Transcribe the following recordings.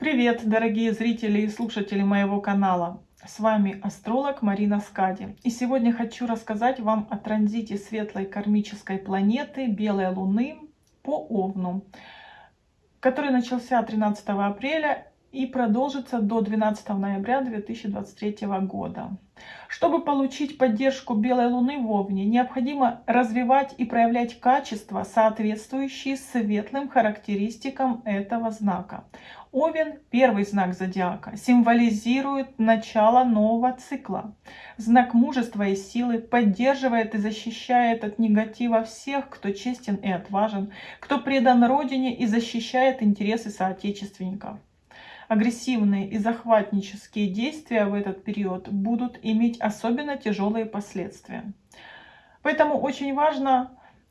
Привет, дорогие зрители и слушатели моего канала! С вами астролог Марина Скади. И сегодня хочу рассказать вам о транзите светлой кармической планеты Белой Луны по Овну, который начался 13 апреля и продолжится до 12 ноября 2023 года. Чтобы получить поддержку Белой Луны в Овне, необходимо развивать и проявлять качества, соответствующие светлым характеристикам этого знака. Овен, первый знак зодиака, символизирует начало нового цикла. Знак мужества и силы поддерживает и защищает от негатива всех, кто честен и отважен, кто предан Родине и защищает интересы соотечественников агрессивные и захватнические действия в этот период будут иметь особенно тяжелые последствия. Поэтому очень важно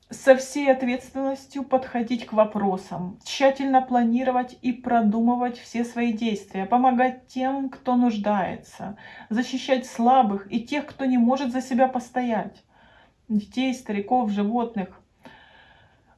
со всей ответственностью подходить к вопросам, тщательно планировать и продумывать все свои действия, помогать тем, кто нуждается, защищать слабых и тех, кто не может за себя постоять, детей, стариков, животных.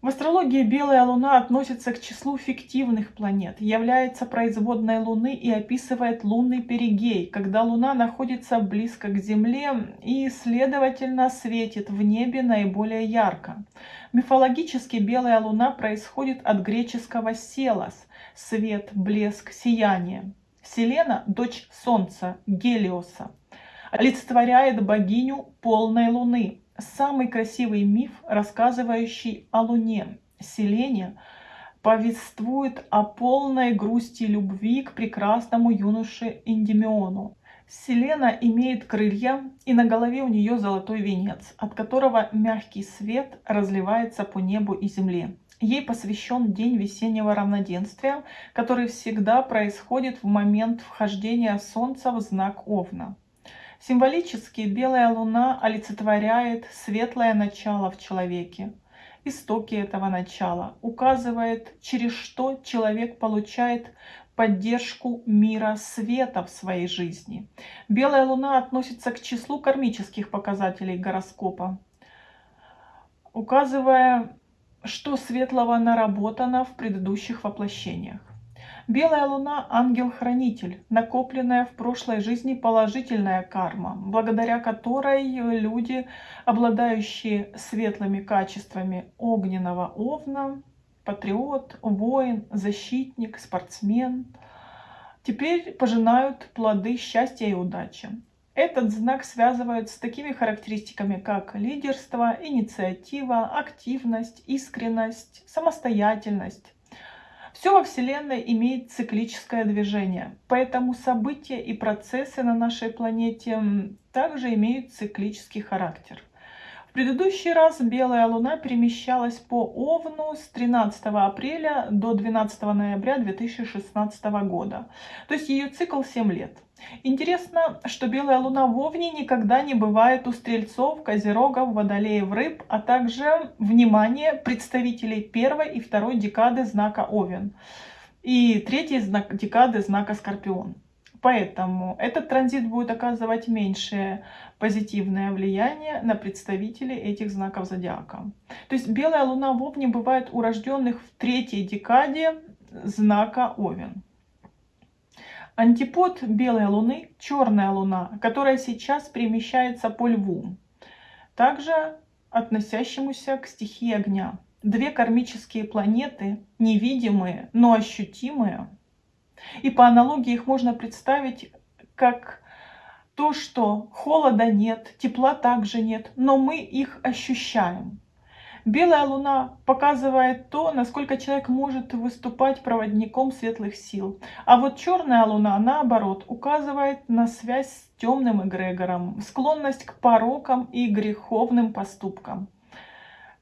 В астрологии белая луна относится к числу фиктивных планет, является производной луны и описывает лунный перигей, когда луна находится близко к Земле и, следовательно, светит в небе наиболее ярко. Мифологически белая луна происходит от греческого «селос» – свет, блеск, сияние. Селена – дочь Солнца, Гелиоса, олицетворяет богиню полной луны, самый красивый миф, рассказывающий о Луне. Селение повествует о полной грусти любви к прекрасному юноше Индимиону. Селена имеет крылья, и на голове у нее золотой венец, от которого мягкий свет разливается по небу и земле. Ей посвящен день весеннего равноденствия, который всегда происходит в момент вхождения Солнца в знак Овна. Символически белая луна олицетворяет светлое начало в человеке. Истоки этого начала указывает, через что человек получает поддержку мира света в своей жизни. Белая луна относится к числу кармических показателей гороскопа, указывая, что светлого наработано в предыдущих воплощениях. Белая луна – ангел-хранитель, накопленная в прошлой жизни положительная карма, благодаря которой люди, обладающие светлыми качествами огненного овна, патриот, воин, защитник, спортсмен, теперь пожинают плоды счастья и удачи. Этот знак связывают с такими характеристиками, как лидерство, инициатива, активность, искренность, самостоятельность, все во Вселенной имеет циклическое движение, поэтому события и процессы на нашей планете также имеют циклический характер. В предыдущий раз белая луна перемещалась по Овну с 13 апреля до 12 ноября 2016 года. То есть ее цикл 7 лет. Интересно, что белая луна в Овне никогда не бывает у стрельцов, козерогов, водолеев, рыб, а также, внимание, представителей первой и второй декады знака Овен и третьей декады знака Скорпион. Поэтому этот транзит будет оказывать меньшее позитивное влияние на представителей этих знаков зодиака. То есть белая луна в Овне бывает у рожденных в третьей декаде знака Овен. Антипод белой луны – черная луна, которая сейчас перемещается по льву, также относящемуся к стихии огня. Две кармические планеты, невидимые, но ощутимые – и по аналогии их можно представить как то, что холода нет, тепла также нет, но мы их ощущаем. Белая луна показывает то, насколько человек может выступать проводником светлых сил. А вот черная луна, наоборот, указывает на связь с темным эгрегором, склонность к порокам и греховным поступкам.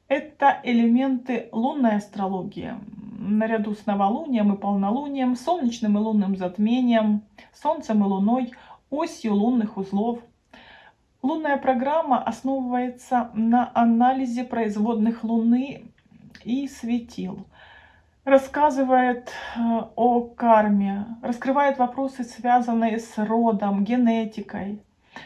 Это элементы лунной астрологии наряду с новолунием и полнолунием, солнечным и лунным затмением, солнцем и луной, осью лунных узлов. Лунная программа основывается на анализе производных Луны и светил. Рассказывает э, о карме, раскрывает вопросы, связанные с родом, генетикой,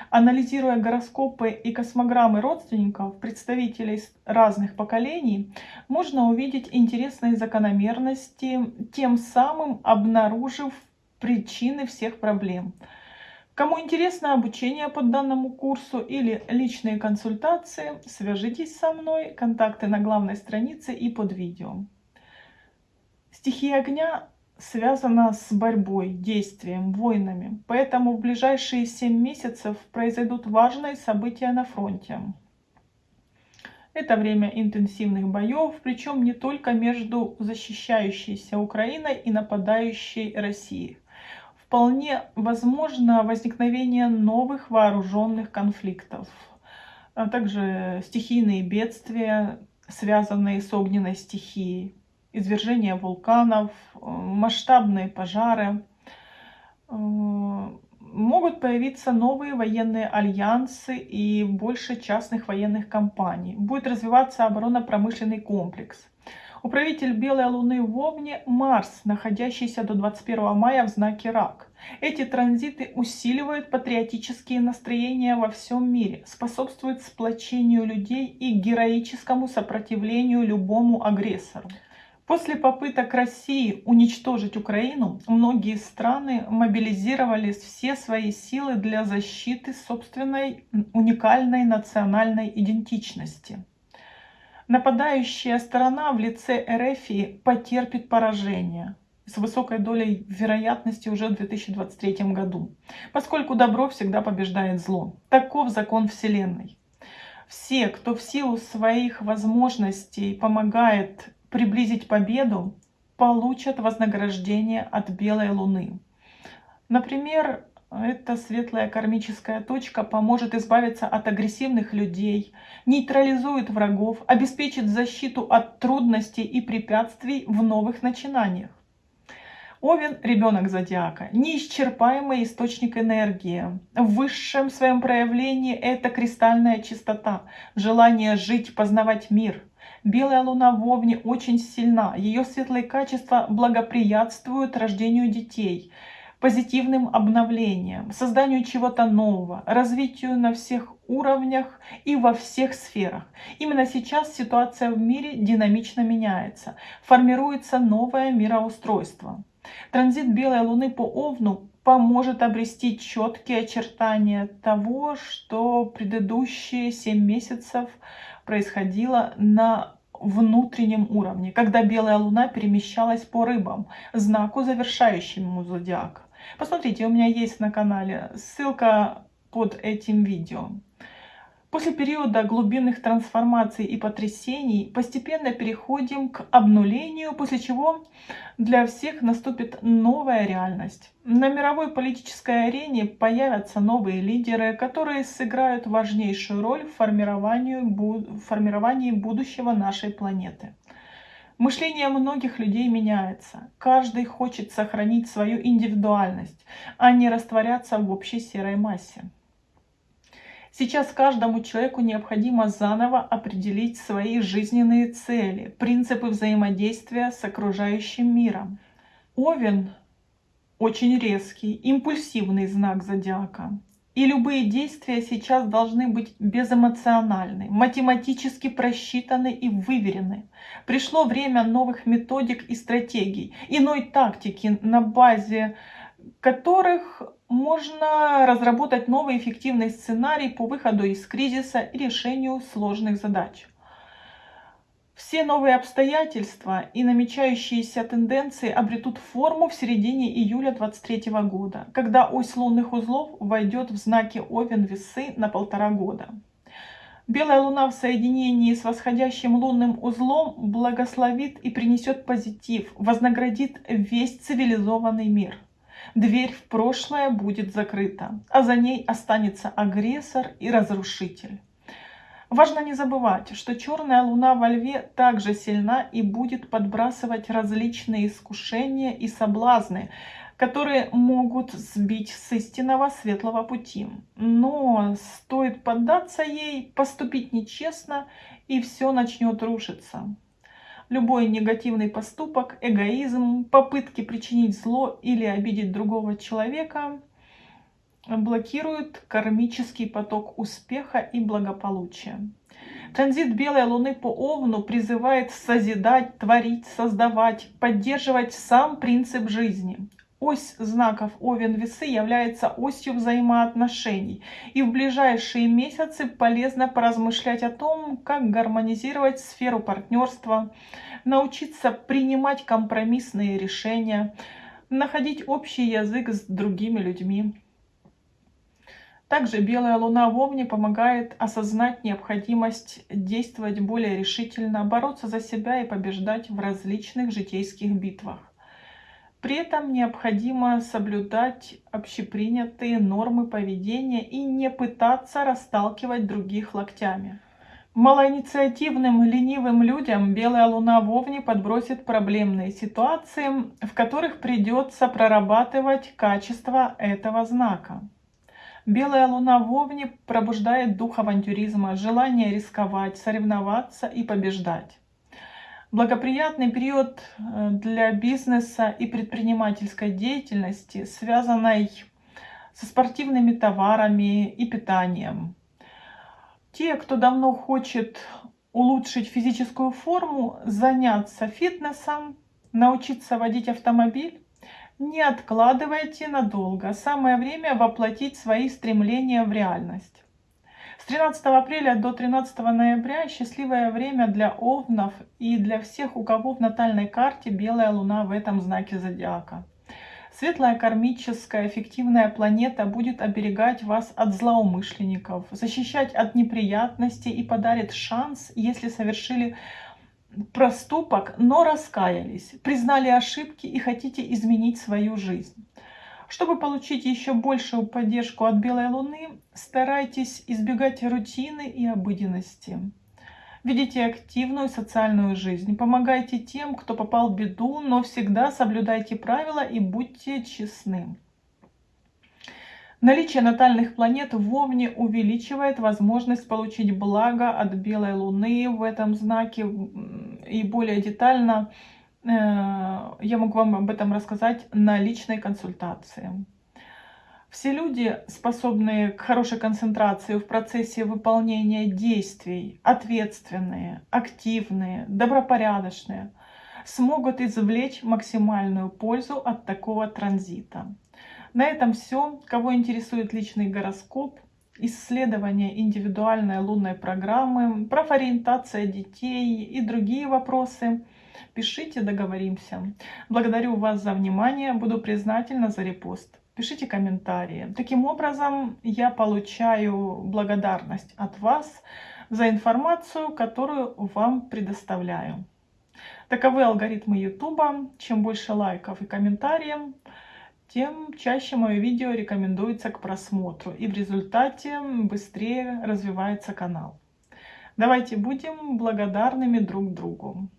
Анализируя гороскопы и космограммы родственников, представителей разных поколений, можно увидеть интересные закономерности, тем самым обнаружив причины всех проблем. Кому интересно обучение по данному курсу или личные консультации, свяжитесь со мной, контакты на главной странице и под видео. Стихия огня связана с борьбой, действием, войнами, поэтому в ближайшие 7 месяцев произойдут важные события на фронте. Это время интенсивных боев, причем не только между защищающейся Украиной и нападающей Россией. Вполне возможно возникновение новых вооруженных конфликтов, а также стихийные бедствия, связанные с огненной стихией, извержение вулканов, масштабные пожары, могут появиться новые военные альянсы и больше частных военных компаний. Будет развиваться оборонно-промышленный комплекс. Управитель Белой Луны в Овне – Марс, находящийся до 21 мая в знаке Рак. Эти транзиты усиливают патриотические настроения во всем мире, способствуют сплочению людей и героическому сопротивлению любому агрессору. После попыток России уничтожить Украину, многие страны мобилизировали все свои силы для защиты собственной уникальной национальной идентичности. Нападающая сторона в лице РФ потерпит поражение с высокой долей вероятности уже в 2023 году, поскольку добро всегда побеждает зло. Таков закон Вселенной. Все, кто в силу своих возможностей помогает приблизить победу, получат вознаграждение от белой луны. Например, эта светлая кармическая точка поможет избавиться от агрессивных людей, нейтрализует врагов, обеспечит защиту от трудностей и препятствий в новых начинаниях. Овен – ребенок зодиака, неисчерпаемый источник энергии. В высшем своем проявлении это кристальная чистота, желание жить, познавать мир – Белая луна в Овне очень сильна. Ее светлые качества благоприятствуют рождению детей, позитивным обновлениям, созданию чего-то нового, развитию на всех уровнях и во всех сферах. Именно сейчас ситуация в мире динамично меняется, формируется новое мироустройство. Транзит Белой Луны по Овну поможет обрести четкие очертания того, что предыдущие 7 месяцев происходило на внутреннем уровне, когда белая луна перемещалась по рыбам, знаку завершающему зодиака. Посмотрите, у меня есть на канале ссылка под этим видео. После периода глубинных трансформаций и потрясений постепенно переходим к обнулению, после чего для всех наступит новая реальность. На мировой политической арене появятся новые лидеры, которые сыграют важнейшую роль в формировании, в формировании будущего нашей планеты. Мышление многих людей меняется. Каждый хочет сохранить свою индивидуальность, а не растворяться в общей серой массе. Сейчас каждому человеку необходимо заново определить свои жизненные цели, принципы взаимодействия с окружающим миром. Овен очень резкий, импульсивный знак зодиака. И любые действия сейчас должны быть безэмоциональны, математически просчитаны и выверены. Пришло время новых методик и стратегий, иной тактики, на базе которых можно разработать новый эффективный сценарий по выходу из кризиса и решению сложных задач. Все новые обстоятельства и намечающиеся тенденции обретут форму в середине июля 2023 года, когда ось лунных узлов войдет в знаки Овен Весы на полтора года. Белая луна в соединении с восходящим лунным узлом благословит и принесет позитив, вознаградит весь цивилизованный мир – Дверь в прошлое будет закрыта, а за ней останется агрессор и разрушитель. Важно не забывать, что черная луна во льве также сильна и будет подбрасывать различные искушения и соблазны, которые могут сбить с истинного светлого пути. Но стоит поддаться ей, поступить нечестно, и все начнет рушиться. Любой негативный поступок, эгоизм, попытки причинить зло или обидеть другого человека блокируют кармический поток успеха и благополучия. Транзит Белой Луны по Овну призывает созидать, творить, создавать, поддерживать сам принцип жизни. Ось знаков Овен Весы является осью взаимоотношений. И в ближайшие месяцы полезно поразмышлять о том, как гармонизировать сферу партнерства, научиться принимать компромиссные решения, находить общий язык с другими людьми. Также белая луна в Овне помогает осознать необходимость действовать более решительно, бороться за себя и побеждать в различных житейских битвах. При этом необходимо соблюдать общепринятые нормы поведения и не пытаться расталкивать других локтями. Малоинициативным, ленивым людям белая луна в Овне подбросит проблемные ситуации, в которых придется прорабатывать качество этого знака. Белая луна в Овне пробуждает дух авантюризма, желание рисковать, соревноваться и побеждать. Благоприятный период э, для бизнеса и предпринимательской деятельности, связанной со спортивными товарами и питанием. Те, кто давно хочет улучшить физическую форму, заняться фитнесом, научиться водить автомобиль, не откладывайте надолго. Самое время воплотить свои стремления в реальность. С 13 апреля до 13 ноября счастливое время для овнов и для всех, у кого в натальной карте белая луна в этом знаке зодиака. Светлая кармическая эффективная планета будет оберегать вас от злоумышленников, защищать от неприятностей и подарит шанс, если совершили проступок, но раскаялись, признали ошибки и хотите изменить свою жизнь. Чтобы получить еще большую поддержку от Белой Луны, старайтесь избегать рутины и обыденности. Ведите активную социальную жизнь, помогайте тем, кто попал в беду, но всегда соблюдайте правила и будьте честны. Наличие натальных планет в Овне увеличивает возможность получить благо от Белой Луны в этом знаке и более детально я могу вам об этом рассказать на личной консультации. Все люди, способные к хорошей концентрации в процессе выполнения действий, ответственные, активные, добропорядочные, смогут извлечь максимальную пользу от такого транзита. На этом все. Кого интересует личный гороскоп, исследование индивидуальной лунной программы, профориентация детей и другие вопросы – Пишите, договоримся. Благодарю вас за внимание, буду признательна за репост. Пишите комментарии. Таким образом, я получаю благодарность от вас за информацию, которую вам предоставляю. Таковы алгоритмы YouTube. Чем больше лайков и комментариев, тем чаще мое видео рекомендуется к просмотру. И в результате быстрее развивается канал. Давайте будем благодарными друг другу.